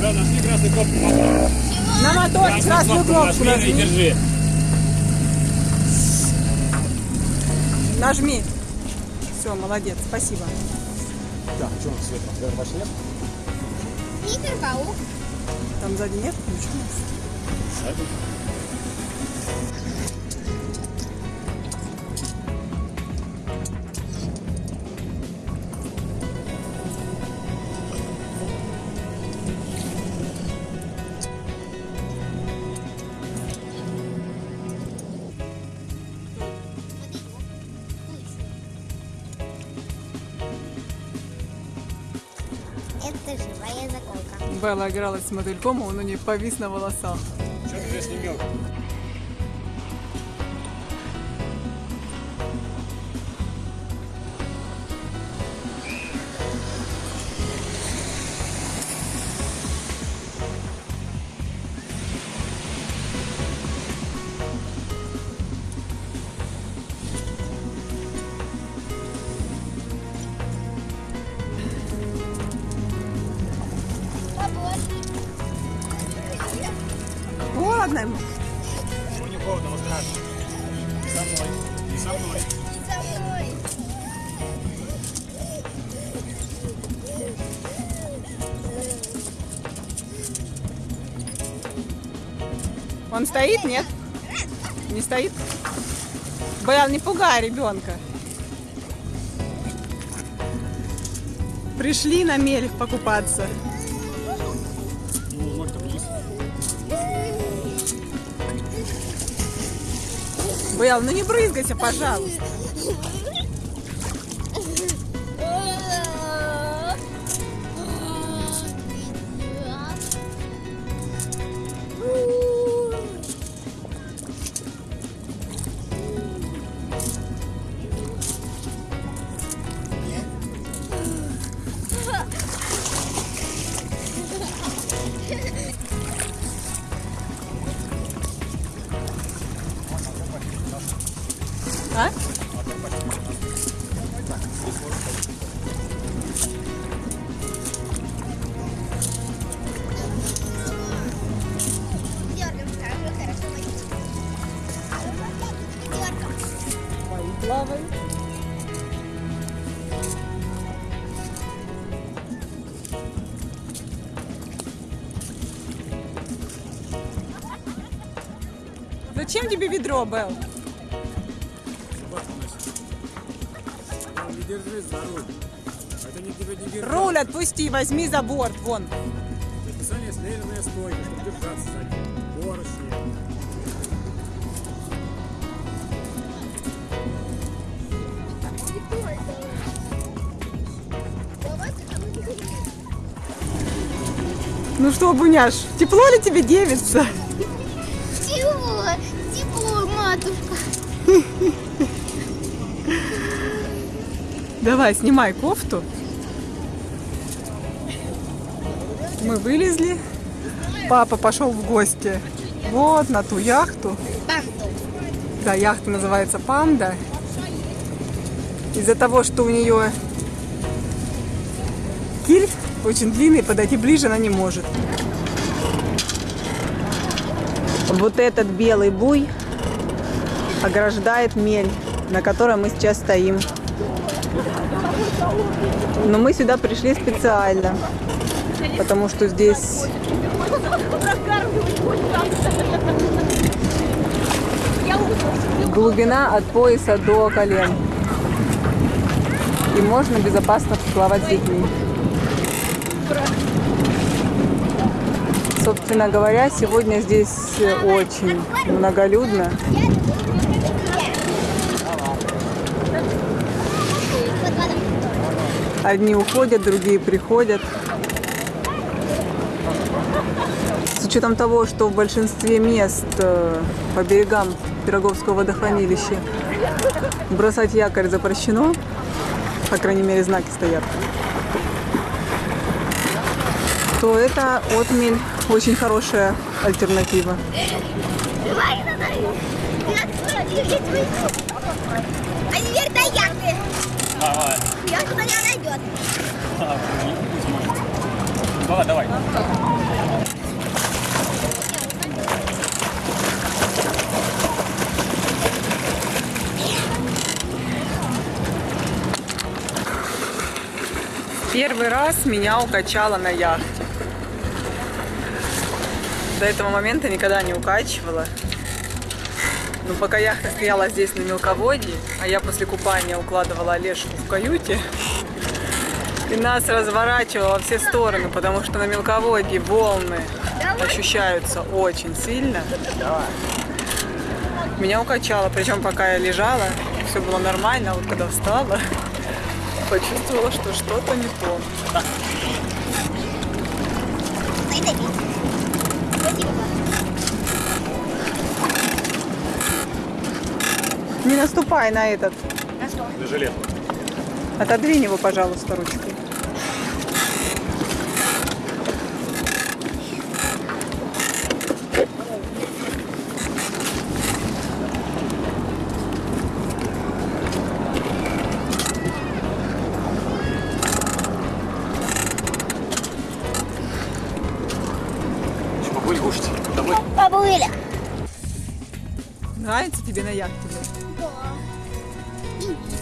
Да, нашли красную кнопку. попробуй. На мотор красную кнопку нажми держи. Нажми. Все, молодец, спасибо. Так, что у нас свет? Наверное, больше нет? Питер Паук. Там сзади нет ничего. Это живая заколка. Белла игралась с мотыльком, а он у нее повис на волосах. Что ты здесь Холодно ему. Ему не холодно, ему страшно. И со мной. И со мной. Он стоит, нет? Не стоит? Белл, не пугай ребенка. Пришли на мель покупаться. Белл, ну не брызгайся, пожалуйста. Зачем тебе ведро, Белл? Не держись за руль. Отпусти, возьми за борт, вон. Ну что, Буняш, тепло ли тебе девица? Давай, снимай кофту. Мы вылезли. Папа пошел в гости. Вот на ту яхту. Да, яхта называется Панда. Из-за того, что у нее киль очень длинный, подойти ближе она не может. Вот этот белый буй ограждает мель, на которой мы сейчас стоим. Но мы сюда пришли специально, потому что здесь глубина от пояса до колен. И можно безопасно плавать с детьми. Собственно говоря, сегодня здесь очень многолюдно. Одни уходят, другие приходят. С учетом того, что в большинстве мест э, по берегам Пироговского водохранилища бросать якорь запрещено, по крайней мере знаки стоят, то это отмель очень хорошая альтернатива. А теперь до яхты. Давай. Меня найдет. Не мать. Давай, давай. Первый раз меня укачало на яхте. До этого момента никогда не укачивала. Но пока яхта стояла здесь на мелководье, а я после купания укладывала Олежку в каюте, и нас разворачивало во все стороны, потому что на мелководье волны ощущаются очень сильно. Меня укачало, причем пока я лежала, все было нормально, а вот когда встала, почувствовала, что что-то не то. Наступай на этот. На что? На жилет. Отодвинь его, пожалуйста, ручкой. Побудь кушать. Домой. Побыли. Нравится тебе на яхте?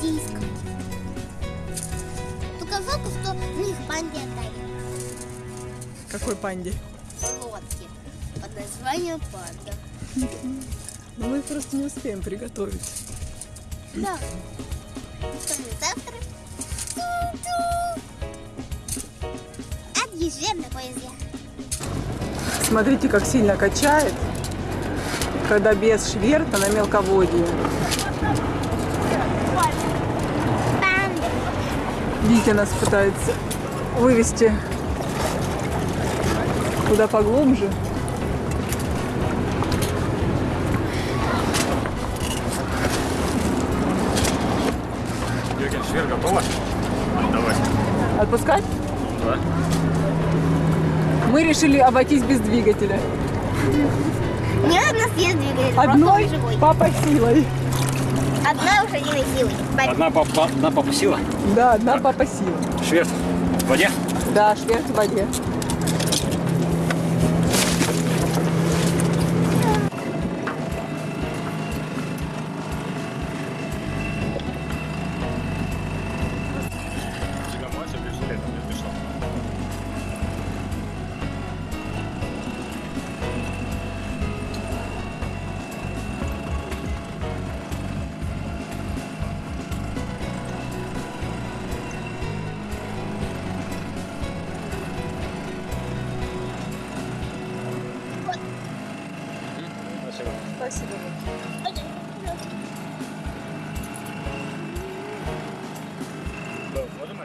Индийск. Только жалко, что мы их панде отдали. Какой панде? Лодки. Под названием панда. Ну, мы просто не успеем приготовить. Да. Ну что мы завтра? Отъезжаем на поезде. Смотрите, как сильно качает, когда без шверта на мелководье. Панда. Витя нас пытается вывести куда поглубже. Юрген, швер готова? Давай. Отпускать? Да. Мы решили обойтись без двигателя. Ни одна съест двигатель. Одной папа силой. Одна уже не силой. Борис. Одна папа, одна папа сила. Да, одна папа сила. Шверт в воде. Да, шверт в воде. Спасибо. Можем?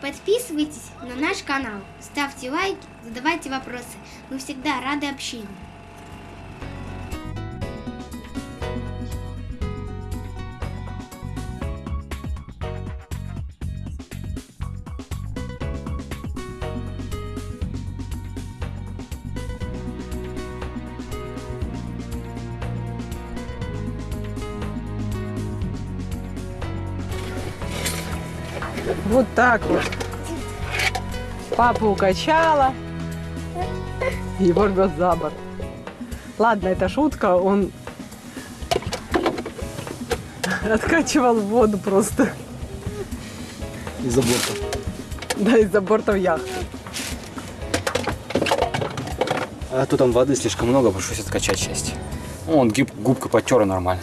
Подписывайтесь на наш канал, ставьте лайки, задавайте вопросы. Мы всегда рады общению. Вот так вот. Папа укачала. Его рвет за борт. Ладно, это шутка, он откачивал воду просто. Из-за борта. Да, из-за бортов яхты. А то там воды слишком много, пришлось откачать часть. Ну, он гиб, губкой потер и нормально.